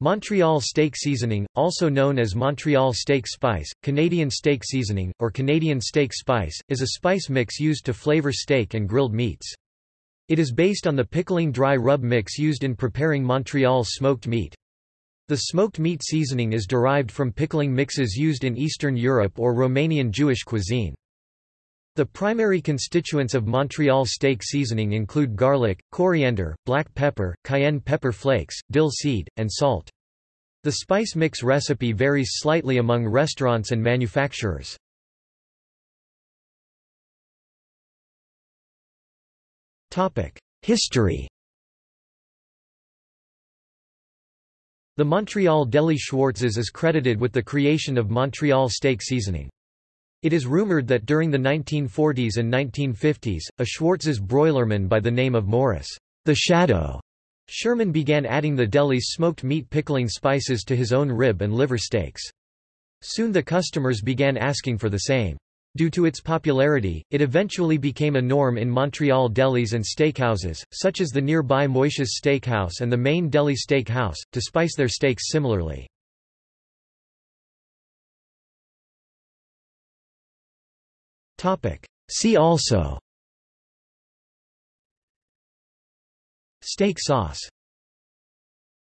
Montreal steak seasoning, also known as Montreal steak spice, Canadian steak seasoning, or Canadian steak spice, is a spice mix used to flavor steak and grilled meats. It is based on the pickling dry rub mix used in preparing Montreal smoked meat. The smoked meat seasoning is derived from pickling mixes used in Eastern Europe or Romanian Jewish cuisine. The primary constituents of Montreal steak seasoning include garlic, coriander, black pepper, cayenne pepper flakes, dill seed, and salt. The spice mix recipe varies slightly among restaurants and manufacturers. History The Montreal Deli Schwartz's is credited with the creation of Montreal steak seasoning. It is rumored that during the 1940s and 1950s, a Schwartz's broilerman by the name of Morris the Shadow Sherman began adding the deli's smoked meat pickling spices to his own rib and liver steaks. Soon the customers began asking for the same. Due to its popularity, it eventually became a norm in Montreal delis and steakhouses, such as the nearby Moishes Steakhouse and the Main Deli Steakhouse, to spice their steaks similarly. See also. Steak sauce